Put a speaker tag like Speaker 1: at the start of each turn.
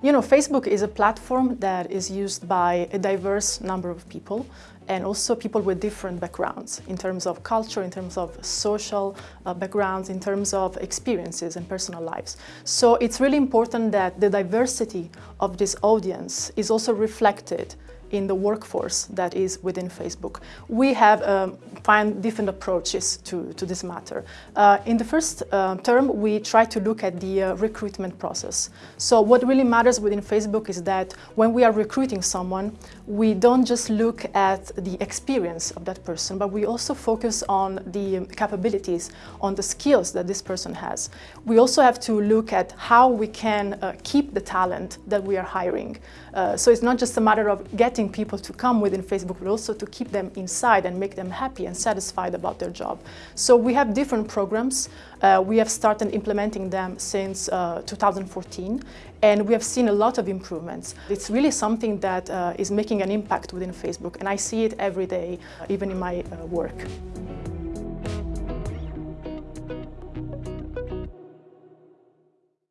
Speaker 1: You know, Facebook is a platform that is used by a diverse number of people and also people with different backgrounds in terms of culture, in terms of social uh, backgrounds, in terms of experiences and personal lives. So it's really important that the diversity of this audience is also reflected in the workforce that is within Facebook. We have um, find different approaches to, to this matter. Uh, in the first uh, term, we try to look at the uh, recruitment process. So what really matters within Facebook is that when we are recruiting someone, we don't just look at the experience of that person, but we also focus on the capabilities, on the skills that this person has. We also have to look at how we can uh, keep the talent that we are hiring. Uh, so it's not just a matter of getting people to come within Facebook, but also to keep them inside and make them happy and satisfied about their job. So we have different programs. Uh, we have started implementing them since uh, 2014, and we have seen a lot of improvements. It's really something that uh, is making an impact within Facebook, and I see it every day, even in my uh, work.